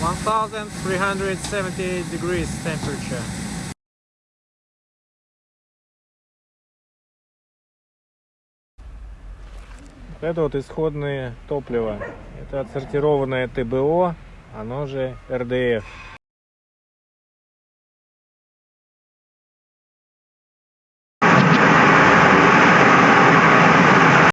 1370 degrees temperature. Вот Это вот исходное топливо. Это отсортированное ТБО, оно же РДФ.